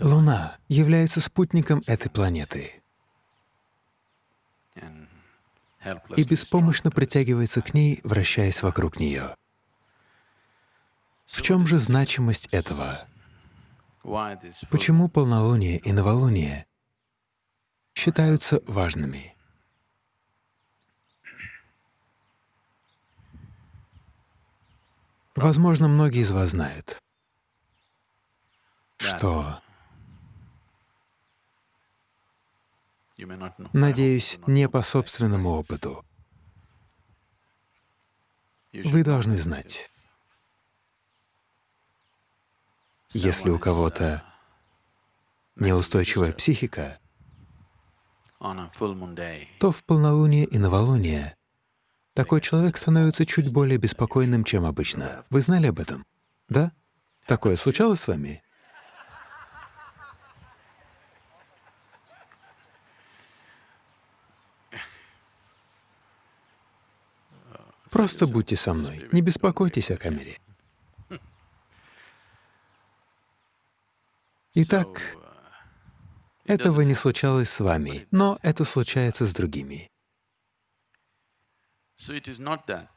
Луна является спутником этой планеты и беспомощно притягивается к ней, вращаясь вокруг нее. В чем же значимость этого? Почему полнолуние и новолуние считаются важными? Возможно, многие из вас знают, что, надеюсь, не по собственному опыту, вы должны знать, если у кого-то неустойчивая психика, то в полнолуние и новолуние такой человек становится чуть более беспокойным, чем обычно. Вы знали об этом? Да? Такое случалось с вами? Просто будьте со мной, не беспокойтесь о камере. Итак, этого не случалось с вами, но это случается с другими.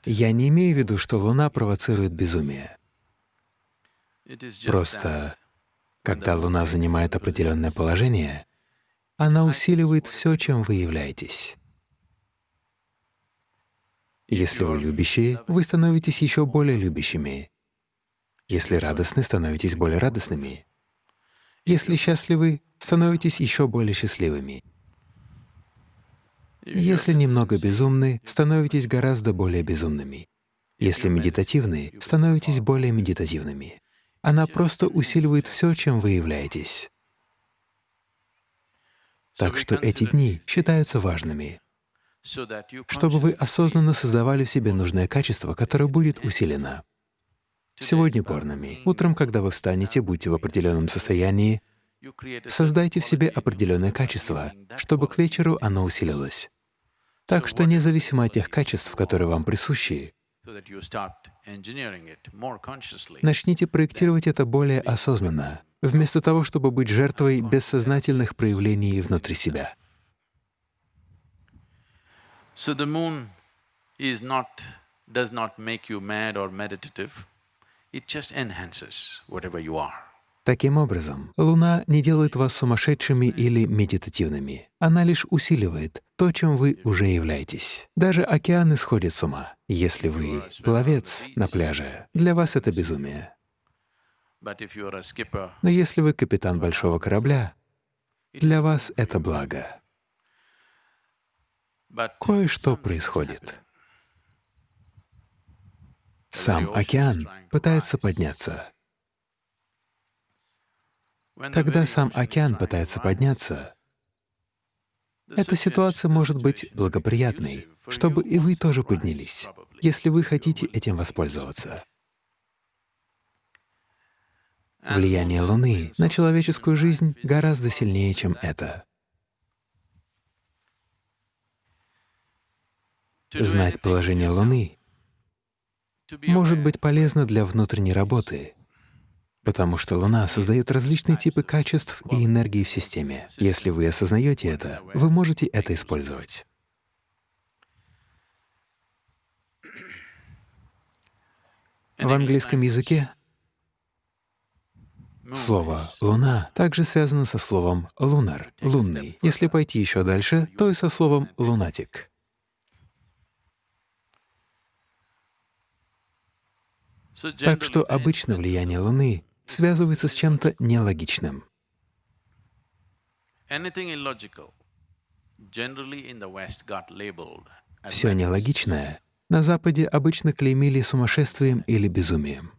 Я не имею в виду, что Луна провоцирует безумие. Просто, когда Луна занимает определенное положение, она усиливает все, чем вы являетесь. Если вы любящие, вы становитесь еще более любящими. Если радостны, становитесь более радостными. Если счастливы, становитесь еще более счастливыми. Если немного безумны, становитесь гораздо более безумными. Если медитативны, становитесь более медитативными. Она просто усиливает все, чем вы являетесь. Так что эти дни считаются важными чтобы вы осознанно создавали в себе нужное качество, которое будет усилено. Сегодня порнами. Утром, когда вы встанете, будьте в определенном состоянии, создайте в себе определенное качество, чтобы к вечеру оно усилилось. Так что независимо от тех качеств, которые вам присущи, начните проектировать это более осознанно, вместо того, чтобы быть жертвой бессознательных проявлений внутри себя. So the moon is not, does not make you mad or meditative, it just enhances whatever you are. Таким образом, Луна не делает вас сумасшедшими или медитативными. Она лишь усиливает то, чем вы уже являетесь. Даже океаны сходят с ума. Если вы пловец на пляже, для вас это безумие. Но если вы капитан большого корабля, для вас это благо. Кое-что происходит. Сам океан пытается подняться. Когда сам океан пытается подняться, эта ситуация может быть благоприятной, чтобы и вы тоже поднялись, если вы хотите этим воспользоваться. Влияние Луны на человеческую жизнь гораздо сильнее, чем это. Знать положение Луны может быть полезно для внутренней работы, потому что Луна создает различные типы качеств и энергии в системе. Если вы осознаете это, вы можете это использовать. В английском языке слово «луна» также связано со словом «лунар» — «лунный». Если пойти еще дальше, то и со словом «лунатик». Так что обычно влияние Луны связывается с чем-то нелогичным. Все нелогичное на Западе обычно клеймили сумасшествием или безумием.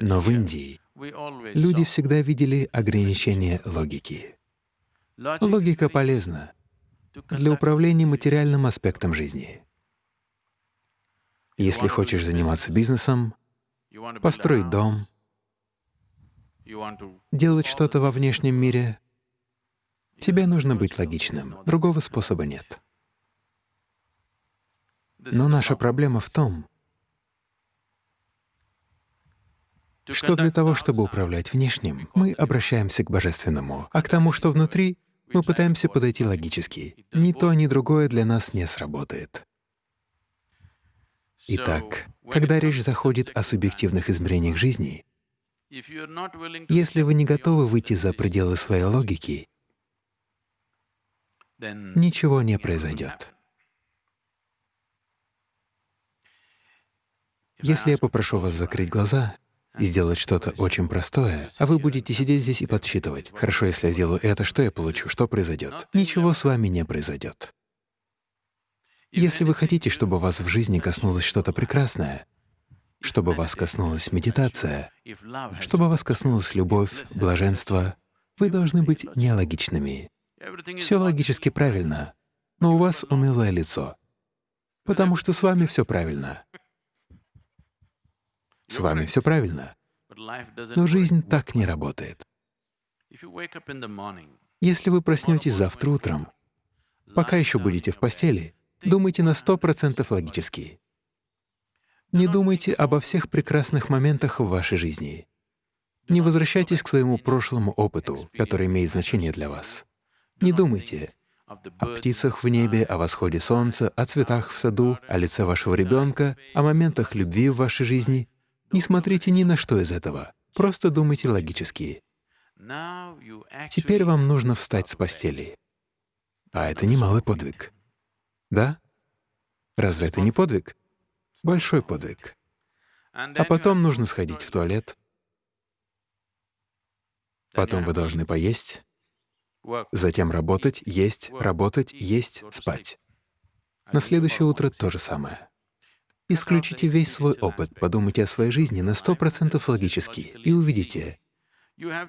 Но в Индии люди всегда видели ограничение логики. Логика полезна для управления материальным аспектом жизни. Если хочешь заниматься бизнесом, построить дом, делать что-то во внешнем мире, тебе нужно быть логичным, другого способа нет. Но наша проблема в том, что для того, чтобы управлять внешним, мы обращаемся к Божественному, а к тому, что внутри, мы пытаемся подойти логически. Ни то, ни другое для нас не сработает. Итак, когда речь заходит о субъективных измерениях жизни, если вы не готовы выйти за пределы своей логики, ничего не произойдет. Если я попрошу вас закрыть глаза и сделать что-то очень простое, а вы будете сидеть здесь и подсчитывать, хорошо, если я сделаю это, что я получу, что произойдет? Ничего с вами не произойдет. Если вы хотите, чтобы вас в жизни коснулось что-то прекрасное, чтобы вас коснулась медитация, чтобы вас коснулась любовь, блаженство, вы должны быть нелогичными. Все логически правильно, но у вас унылое лицо, потому что с вами все правильно. С вами все правильно. Но жизнь так не работает. Если вы проснетесь завтра утром, пока еще будете в постели, думайте на сто процентов логически. Не думайте обо всех прекрасных моментах в вашей жизни. Не возвращайтесь к своему прошлому опыту, который имеет значение для вас. Не думайте о птицах в небе, о восходе солнца, о цветах в саду, о лице вашего ребенка, о моментах любви в вашей жизни. Не смотрите ни на что из этого. Просто думайте логически. Теперь вам нужно встать с постели. А это немалый подвиг. Да? Разве это не подвиг? Большой подвиг. А потом нужно сходить в туалет. Потом вы должны поесть, затем работать, есть, работать, есть, спать. На следующее утро то же самое. Исключите весь свой опыт, подумайте о своей жизни на сто процентов логически и увидите,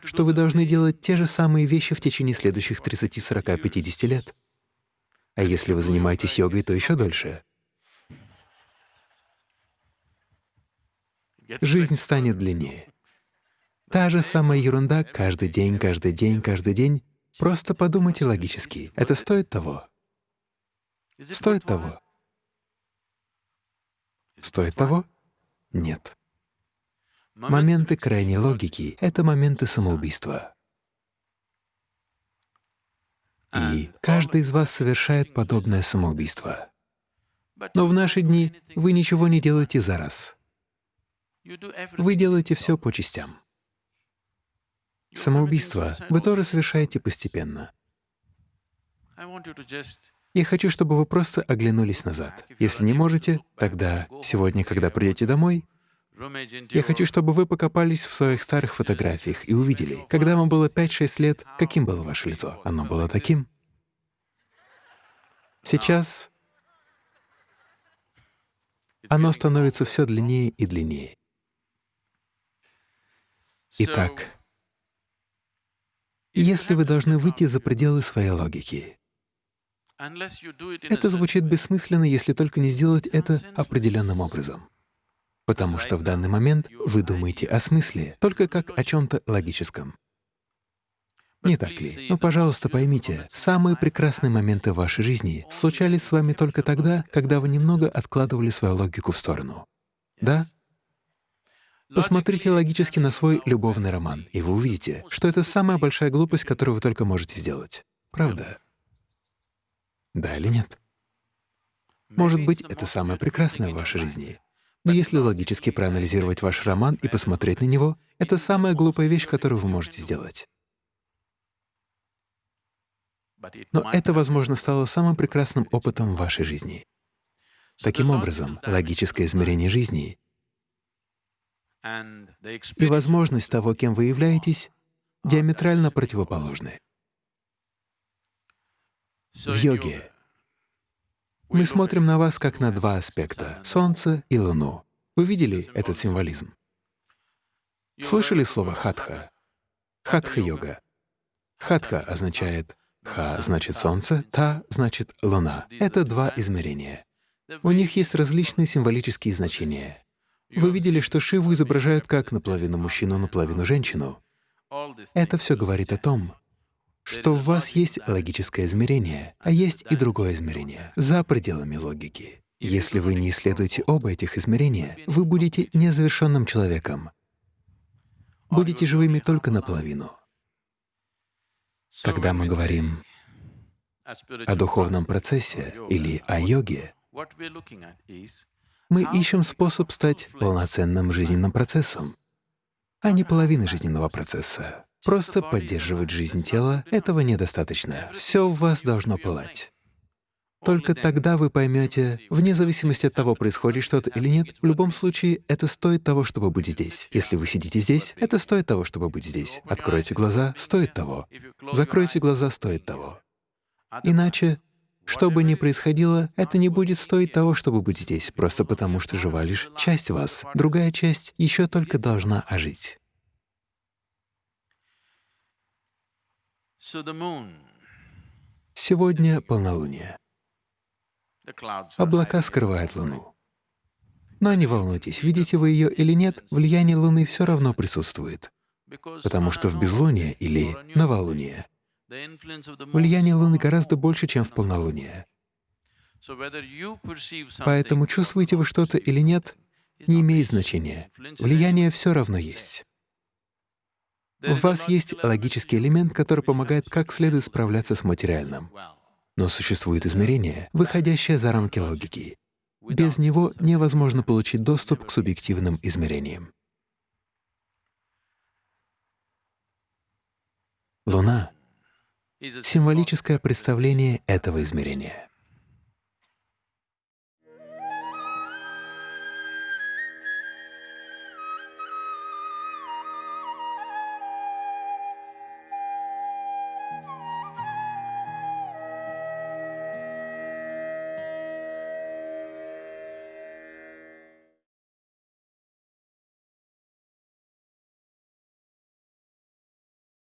что вы должны делать те же самые вещи в течение следующих 30, 40, 50 лет. А если вы занимаетесь йогой, то еще дольше. Жизнь станет длиннее. Та же самая ерунда каждый день, каждый день, каждый день. Просто подумайте логически. Это стоит того? Стоит того? Стоит того? Нет. Моменты крайней логики — это моменты самоубийства. И каждый из вас совершает подобное самоубийство. Но в наши дни вы ничего не делаете за раз. Вы делаете все по частям. Самоубийство вы тоже совершаете постепенно. Я хочу, чтобы вы просто оглянулись назад. Если не можете, тогда сегодня, когда придете домой, я хочу, чтобы вы покопались в своих старых фотографиях и увидели, когда вам было 5-6 лет, каким было ваше лицо. Оно было таким. Сейчас оно становится все длиннее и длиннее. Итак, если вы должны выйти за пределы своей логики, это звучит бессмысленно, если только не сделать это определенным образом. Потому что в данный момент вы думаете о смысле только как о чем-то логическом. Не так ли? Но, пожалуйста, поймите, самые прекрасные моменты вашей жизни случались с вами только тогда, когда вы немного откладывали свою логику в сторону. Да? Посмотрите логически на свой любовный роман, и вы увидите, что это самая большая глупость, которую вы только можете сделать. Правда? Да или нет? Может быть, это самое прекрасное в вашей жизни. Но если логически проанализировать ваш роман и посмотреть на него, это самая глупая вещь, которую вы можете сделать. Но это, возможно, стало самым прекрасным опытом в вашей жизни. Таким образом, логическое измерение жизни и возможность того, кем вы являетесь, диаметрально противоположны. В йоге мы смотрим на вас как на два аспекта — Солнце и Луну. Вы видели этот символизм? Слышали слово «хатха»? Хатха-йога. Хатха означает «ха» — значит Солнце, «та» — значит Луна. Это два измерения. У них есть различные символические значения. Вы видели, что Шиву изображают как наполовину мужчину, наполовину женщину. Это все говорит о том, что в вас есть логическое измерение, а есть и другое измерение, за пределами логики. Если вы не исследуете оба этих измерения, вы будете незавершенным человеком. будете живыми только наполовину. Когда мы говорим о духовном процессе или о йоге, мы ищем способ стать полноценным жизненным процессом, а не половиной жизненного процесса. Просто поддерживать жизнь тела — этого недостаточно. Все в вас должно пылать. Только тогда вы поймете, вне зависимости от того, происходит что-то или нет, в любом случае это стоит того, чтобы быть здесь. Если вы сидите здесь, это стоит того, чтобы быть здесь. Откройте глаза — стоит того. Закройте глаза — стоит того. Иначе, что бы ни происходило, это не будет стоить того, чтобы быть здесь, просто потому что жива лишь часть вас. Другая часть еще только должна ожить. Сегодня полнолуние. Облака скрывают Луну. Но не волнуйтесь, видите вы ее или нет, влияние Луны все равно присутствует, потому что в безлуние или новолуние влияние Луны гораздо больше, чем в полнолуние. Поэтому чувствуете вы что-то или нет, не имеет значения. Влияние все равно есть. У вас есть логический элемент, который помогает как следует справляться с материальным. Но существует измерение, выходящее за рамки логики. Без него невозможно получить доступ к субъективным измерениям. Луна — символическое представление этого измерения.